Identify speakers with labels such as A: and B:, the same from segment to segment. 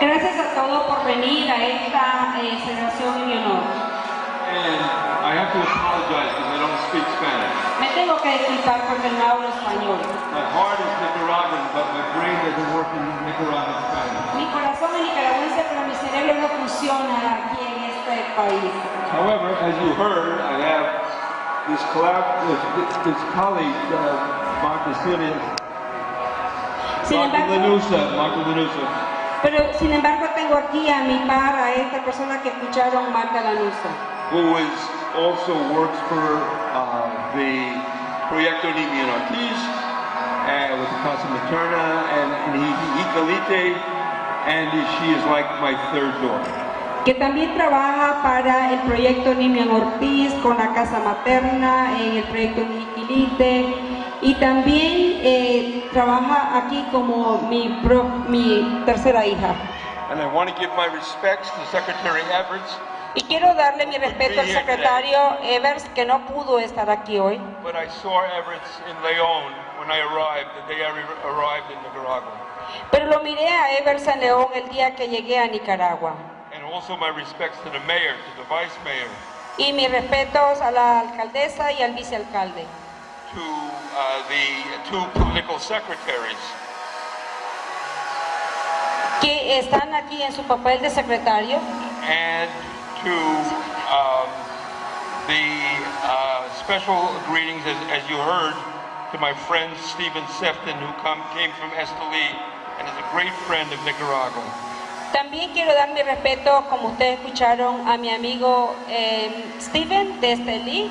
A: Gracias a todos por venir a esta eh, celebración en mi honor.
B: And I have to apologize because I don't speak Spanish.
A: Me tengo que disculpar porque no hablo español.
B: My heart is Nicaraguan, but my brain doesn't work in Nicaraguan Spanish.
A: Mi corazón es nicaragüense, pero mi cerebro no funciona aquí en este país.
B: However, as you heard, I have this collab, this, this colleague, uh, Martha Lanusa,
A: pero sin embargo tengo aquí a mi par, a esta persona que escucharon, Marta Lanusa,
B: who is also works for uh, the Proyecto Niño Ortiz uh, with Casa Materna and, and he, Icalite, and she is like my third daughter.
A: que también trabaja para el proyecto Nimian Ortiz con la Casa Materna, en el proyecto Niquilite, y también trabaja aquí como mi, pro- mi tercera hija.
B: And I want to give my respects to Secretary Everts,
A: Y quiero darle mi respeto al secretario Evers, que no pudo estar aquí hoy,
B: but I saw Everts in Leon when I arrived, the day I re- arrived in Nicaragua.
A: pero lo miré a Evers en León el día que llegué a Nicaragua.
B: And also my respects to the mayor, to the vice mayor,
A: Y mis respetos a la alcaldesa y al vicealcalde.
B: To uh, the two political secretaries,
A: que están aquí en su papel de secretario.
B: And to um, the uh, special greetings, as, as you heard, to my friend Stephen Sefton, who come, came from Esteli and is a great friend of Nicaragua.
A: También quiero dar mi respeto, como ustedes escucharon, a mi amigo eh, Steven de Estelí,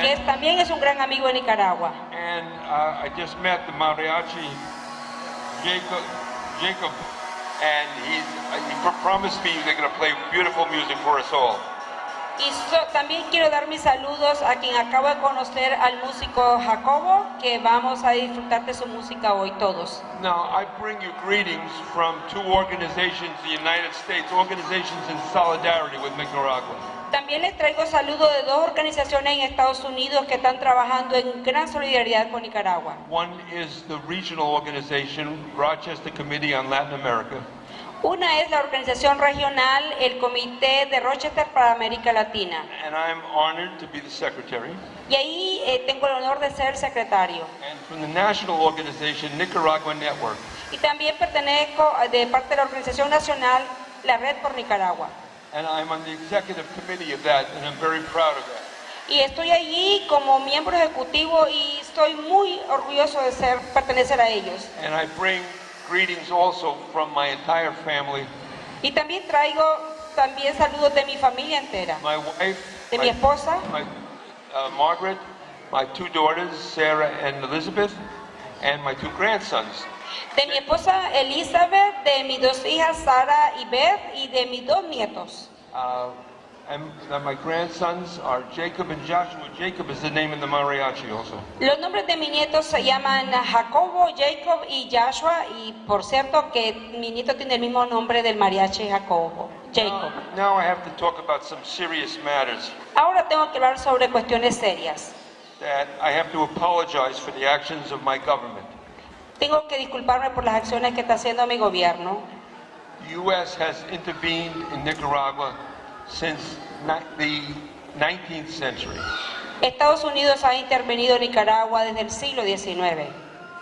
A: que también es un gran amigo de Nicaragua.
B: And uh, I just met the mariachi Jacob, Jacob, and he's, uh, he pr- promised me they're going to play beautiful music for us all.
A: Y so- también quiero dar mis saludos a quien acabo de conocer, al músico Jacobo, que vamos a disfrutar de su música hoy todos.
B: Now, I bring you greetings from two organizations, the United States, organizations in solidarity with Nicaragua.
A: También les traigo saludos de dos organizaciones en Estados Unidos que están trabajando en gran solidaridad con Nicaragua.
B: One is the regional organization, Rochester Committee on Latin America,
A: Una es la organización regional, el Comité de Rochester para América Latina.
B: and I'm honored to be the secretary.
A: Y ahí eh, tengo el honor de ser secretario.
B: And from the national organization, Nicaragua Network,
A: Y también pertenezco a- de parte de la organización nacional, la Red por Nicaragua.
B: And I'm on the executive committee of that, and I'm very proud of that.
A: Y estoy allí como miembro ejecutivo y estoy muy orgulloso de ser, pertenecer a ellos.
B: And I bring greetings also from my entire family,
A: Y también traigo también saludos de mi familia entera.
B: my wife,
A: De mi
B: my,
A: esposa,
B: my, uh, Margaret, my two daughters, Sarah and Elizabeth, and my two grandsons.
A: De mi esposa Elizabeth, de mis dos hijas Sara y Beth y de mis dos nietos.
B: Uh, and uh, my grandsons are Jacob and Joshua. Jacob is the name in the mariachi also.
A: Los nombres de mis nietos se llaman Jacobo, Jacob y Joshua y por cierto que mi nieto tiene el mismo nombre del mariachi Jacobo, Jacob.
B: Now I have to talk about some serious matters
A: Ahora tengo que hablar sobre cuestiones serias.
B: that I have to apologize for the actions of my government.
A: Tengo que disculparme por las acciones que está haciendo mi gobierno.
B: The U.S. has intervened in Nicaragua since the 19th century.
A: Estados Unidos ha intervenido en Nicaragua desde el siglo XIX.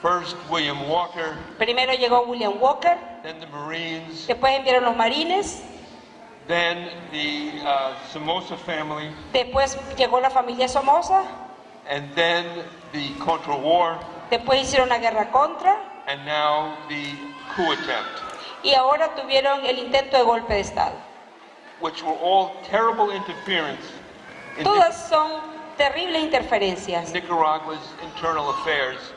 B: First, William Walker,
A: Primero llegó William Walker,
B: then the Marines,
A: después enviaron los marines,
B: then the uh, Somoza family,
A: después llegó la familia Somoza,
B: and then the Contra War,
A: después hicieron la guerra contra
B: and now the coup attempt,
A: y ahora tuvieron el intento de golpe de Estado.
B: which were all terrible interference in
A: Todas son terribles interferencias,
B: Nic- Nicaragua's internal affairs.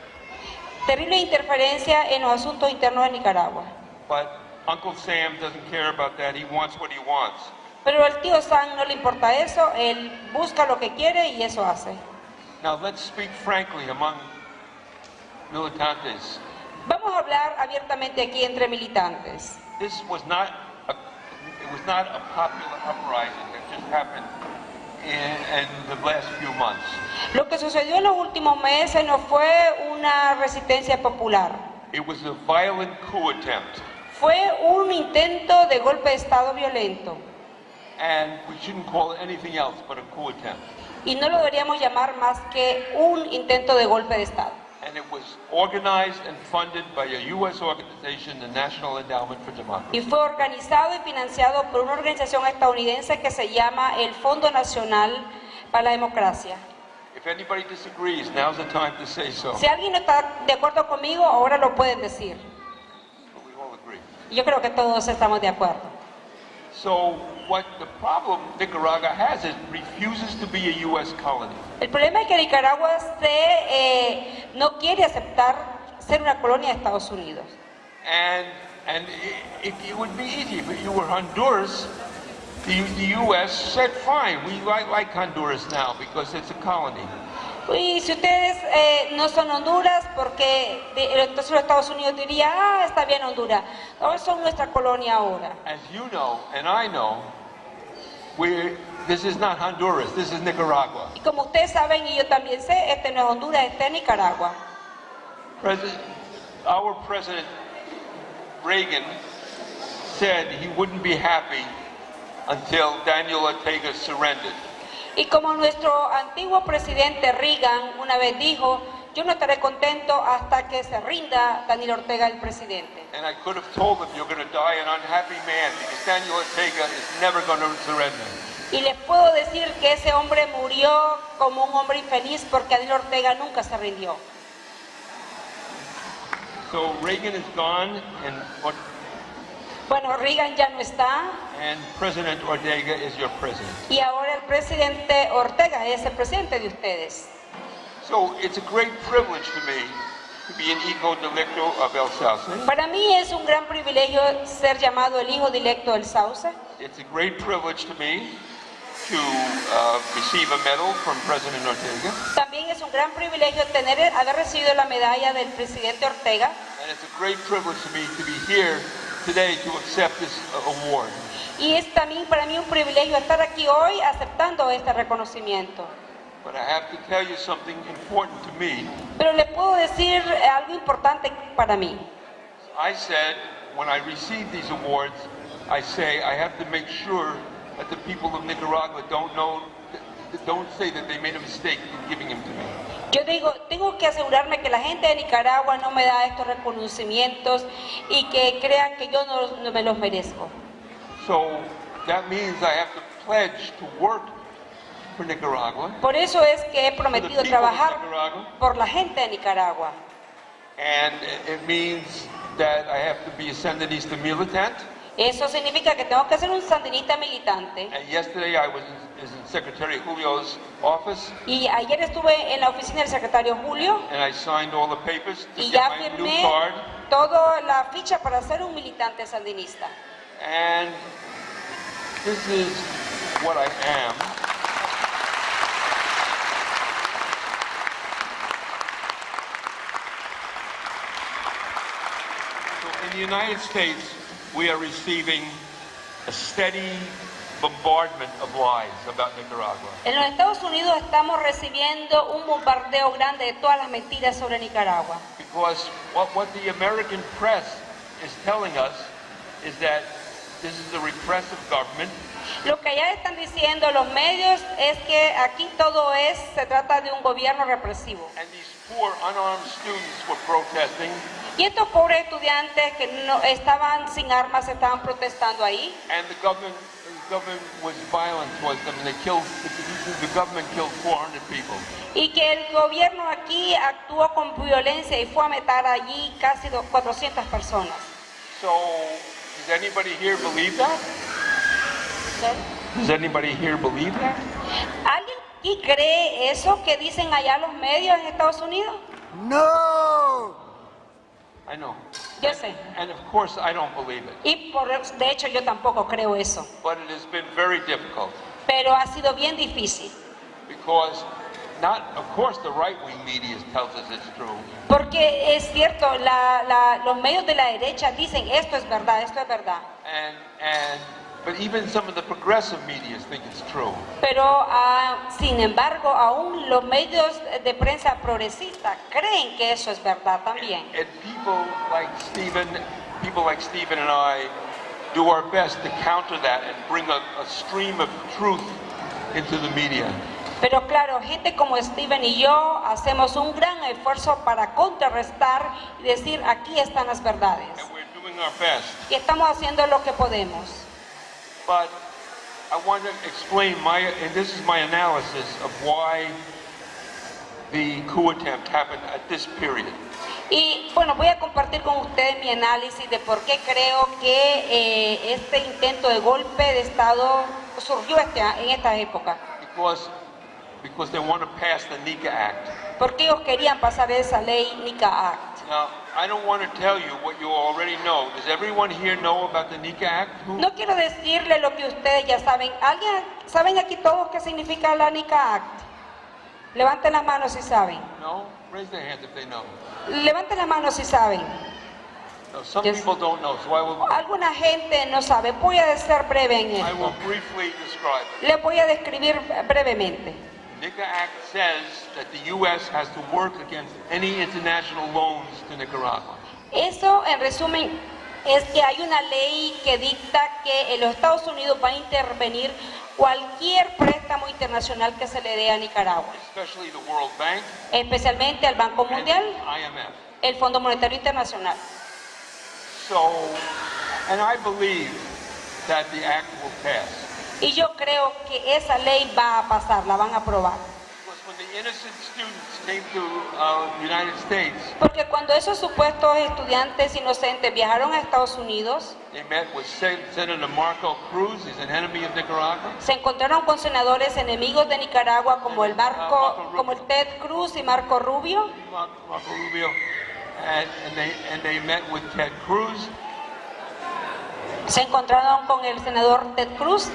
A: terrible interferencia en los asuntos internos de Nicaragua.
B: But Uncle Sam doesn't care about that. He wants what he wants.
A: Pero al tío Sam no le importa eso, él busca lo que quiere y eso hace.
B: Now let's speak frankly among militantes.
A: Vamos a hablar abiertamente aquí entre militantes.
B: This was not a, it was not a popular uprising that just happened in, in the last few months.
A: Lo que sucedió en los últimos meses no fue una resistencia popular,
B: It was a violent coup attempt.
A: Fue un intento de golpe de Estado violento
B: and we shouldn't call it anything else but a coup attempt.
A: y no lo deberíamos llamar más que un intento de golpe de Estado.
B: And it was organized and funded by a U.S. organization, the National Endowment for Democracy.
A: Y fue organizado y financiado por una organización estadounidense que se llama el Fondo Nacional para la Democracia.
B: If anybody disagrees, now's the time to say so.
A: Si alguien no está de acuerdo conmigo, ahora lo pueden decir. Yo creo que todos estamos de acuerdo.
B: So what the problem Nicaragua has is refuses to be a U.S. colony.
A: El problema es que Nicaragua se, eh, no quiere aceptar ser una colonia de Estados Unidos.
B: And, and it, it would be easy if you were Honduras. The, the U.S. said, fine, we like, like Honduras now because it's a colony.
A: Y si ustedes eh, no son Honduras, porque de- entonces los Estados Unidos diría, ah, está bien Honduras, no son nuestra colonia ahora.
B: As you know, and I know, we this is not Honduras, this is Nicaragua.
A: Y como ustedes saben, y yo también sé, este no es Honduras, este es Nicaragua.
B: President, our President Reagan said he wouldn't be happy until Daniel Ortega surrendered.
A: Y como nuestro antiguo presidente Reagan una vez dijo, yo no estaré contento hasta que se rinda Daniel Ortega el presidente.
B: And I could have told him, you're going to die an unhappy man because Daniel Ortega is never going to surrender.
A: Y les puedo decir que ese hombre murió como un hombre infeliz porque Daniel Ortega nunca se rindió.
B: So Reagan is gone, and what,
A: Bueno, Reagan ya no está
B: and President Ortega is your president.
A: y ahora el presidente Ortega es el presidente de ustedes. Para mí es un gran privilegio ser llamado el hijo directo del Sauce.
B: It's a great privilege to me to uh, receive a medal from President Ortega,
A: También es un gran privilegio tener, haber recibido la medalla del presidente Ortega
B: and it's a great privilege to me to be here today to accept this uh, award.
A: y es también para mí un privilegio estar aquí hoy aceptando este reconocimiento.
B: But I have to tell you something important to me.
A: Pero les puedo decir algo importante para mí.
B: I said, when I receive these awards, I say I have to make sure that the people of Nicaragua don't know, don't say that they made a mistake in giving them to me.
A: Yo digo, tengo que asegurarme que la gente de Nicaragua no me da estos reconocimientos y que crean que yo no, no me los merezco.
B: So that means I have to pledge to work for Nicaragua,
A: Por eso es que he prometido trabajar por la gente de Nicaragua.
B: and it means that I have to be a Sandinista militant.
A: Eso significa que tengo que ser un sandinista militante.
B: And yesterday I was in, Secretary Julio's office
A: Y ayer estuve en la oficina del secretario Julio
B: and I signed all the papers to
A: y
B: get new card.
A: toda la ficha para ser un militante sandinista.
B: And this is what I am. So in the United States, we are receiving a steady bombardment of lies about Nicaragua.
A: En los Estados Unidos estamos recibiendo un bombardeo grande de todas las mentiras sobre Nicaragua.
B: Because what, what the American press is telling us is that this is a repressive government
A: Lo que allá están diciendo los medios es que aquí todo es, se trata de un gobierno represivo.
B: and these poor unarmed students were protesting
A: Y estos pobres estudiantes que no estaban sin armas estaban protestando ahí
B: and the government, the government was violent towards them and they killed, the, government killed 400 people.
A: y que el gobierno aquí actuó con violencia y fue a meter allí casi do- 400 personas.
B: So, does anybody here believe that? Does anybody here believe that?
A: ¿Alguien aquí cree eso que dicen allá los medios en Estados Unidos?
C: No!
B: I know.
A: Yo sé.
B: And of course I don't believe it.
A: Y por, de hecho yo tampoco creo eso.
B: But it has been very difficult
A: Pero ha sido bien difícil.
B: because not, of course the right-wing media tells us it's true.
A: Porque es cierto, la- la- los medios de la derecha dicen esto es verdad, esto es verdad.
B: And, and, but even some of the progressive media think it's true.
A: Pero ah, sin embargo, aún los medios de prensa progresista creen que eso es verdad también.
B: And people like Stephen people like Stephen and I do our best to counter that and bring a, a stream of truth into the media.
A: Pero claro, gente como Steven y yo hacemos un gran esfuerzo para contrarrestar y decir aquí están las verdades.
B: And.
A: Y estamos haciendo lo que podemos.
B: But I want to explain my, and this is my analysis of why the coup attempt happened at this period.
A: Y bueno, voy a compartir con ustedes mi análisis de por qué creo que eh, este intento de golpe de Estado surgió este- en esta época.
B: Because, because they want to pass the NICA Act.
A: Porque ellos querían pasar esa ley NICA Act.
B: Now, I don't want to tell you what you already know. Does everyone here know about the NICA Act? Who?
A: No quiero decirle lo que ustedes ya saben. ¿Alguien saben aquí todos qué significa la NICA Act? Levanten las manos si saben.
B: No? Raise their hands if they know.
A: Levanten las manos si saben.
B: No, some
A: Yes.
B: people don't know, so I will,
A: Alguna gente no sabe. Voy a ser breve en
B: I
A: esto.
B: will briefly describe it.
A: Les voy a describir brevemente.
B: NICA Act says that the U.S. has to work against any international loans to Nicaragua.
A: Eso, en resumen, es que hay una ley que dicta que los Estados Unidos va a intervenir cualquier préstamo internacional que se le dé a Nicaragua,
B: especially the World Bank
A: especialmente al Banco Mundial,
B: IMF.
A: el Fondo Monetario Internacional.
B: So, and I believe that the act will pass.
A: Y yo creo que esa ley va a pasar, la van a aprobar.
B: Uh,
A: Porque cuando esos supuestos estudiantes inocentes viajaron a Estados Unidos,
B: they met with Sen- Senator Marco Cruz, he's an enemy of Nicaragua,
A: se encontraron con senadores enemigos de Nicaragua como el Marco, como el Ted Cruz y Marco Rubio,
B: Mar- Marco Rubio, and, and they and they met with Ted Cruz,
A: se encontraron con el senador Ted Cruz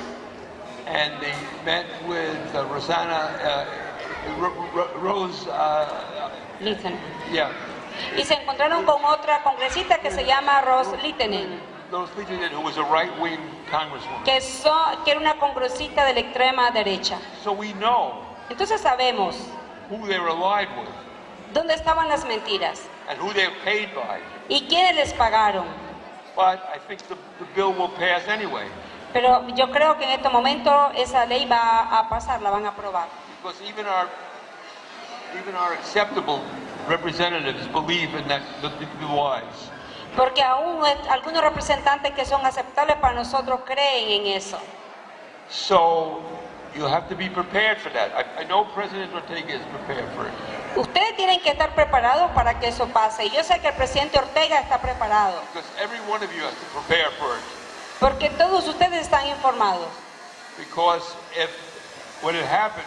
B: and they met with uh, Rosanna uh, Ro- Ro- Rose, uh, yeah,
A: Y se encontraron con otra congresista que se llama Rose Littenen,
B: Rose who was a right-wing congresswoman.
A: que, so- que era una congresista de la extrema derecha.
B: So we know
A: Entonces sabemos
B: who they were allied with
A: dónde estaban las mentiras
B: and who they were paid by.
A: y quiénes les pagaron.
B: But I think the, the bill will pass anyway,
A: Pero yo creo que en este momento esa ley va a pasar, la van a aprobar.
B: because even our even our acceptable representatives believe in that the, the, the wise.
A: Porque aún algunos representantes que son aceptables para nosotros creen en eso.
B: So you have to be prepared for that. I, I know President Ortega is prepared for it.
A: Ustedes tienen que estar preparados para que eso pase. Yo sé que el presidente Ortega está preparado.
B: Because every one of you has to prepare for it.
A: Porque todos ustedes están informados.
B: Because if when it happens,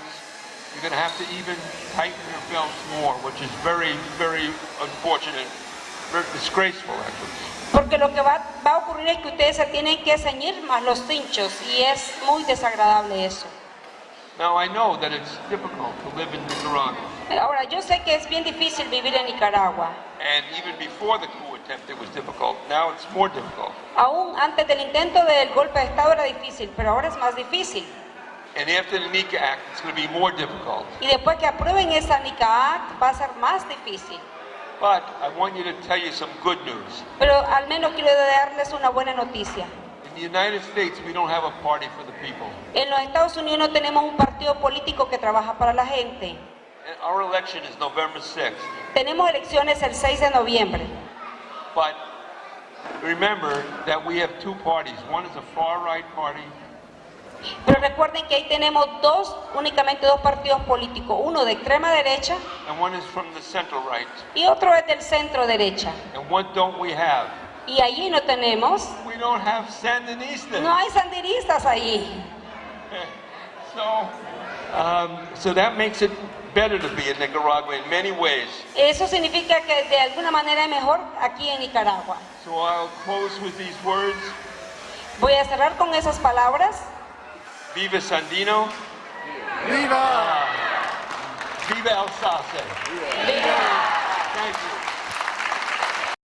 B: you're going to have to even tighten your belts more, which is very, very unfortunate, very disgraceful actually.
A: Porque lo que va, va a ocurrir es que ustedes se tienen que ceñir más los cinchos y es muy desagradable eso.
B: Now I know that it's difficult to live in Nicaragua,
A: Ahora, yo sé que es bien difícil vivir en Nicaragua.
B: and even before the coup attempt, it was difficult. Now it's more difficult.
A: Aún antes del intento del golpe de Estado era difícil, pero ahora es más difícil.
B: And after the NICA Act, it's going to be more difficult.
A: Y después que aprueben esa NICA Act va a ser más difícil.
B: But I want you to tell you some good news.
A: Pero al menos quiero darles una buena noticia.
B: In the United States, we don't have a party for the people.
A: En los Estados Unidos no tenemos un partido político que trabaja para la gente.
B: And Our election is November 6th.
A: Tenemos elecciones el 6 de noviembre.
B: But remember that we have two parties. One is a far-right party,
A: Pero recuerden que ahí tenemos dos, únicamente dos partidos políticos, uno de extrema derecha
B: and one is from the center-right.
A: y otro es del centro derecha.
B: And what don't we have?
A: Y allí no tenemos,
B: We don't have Sandinistas.
A: no hay sandinistas allí.
B: So, um, so that makes it better to be in Nicaragua in many ways.
A: Eso significa que de alguna manera es mejor aquí en Nicaragua.
B: So I'll close with these words.
A: Voy a cerrar con esas palabras.
B: Viva Sandino.
C: ¡Viva!
B: Viva Alsace. Thank you.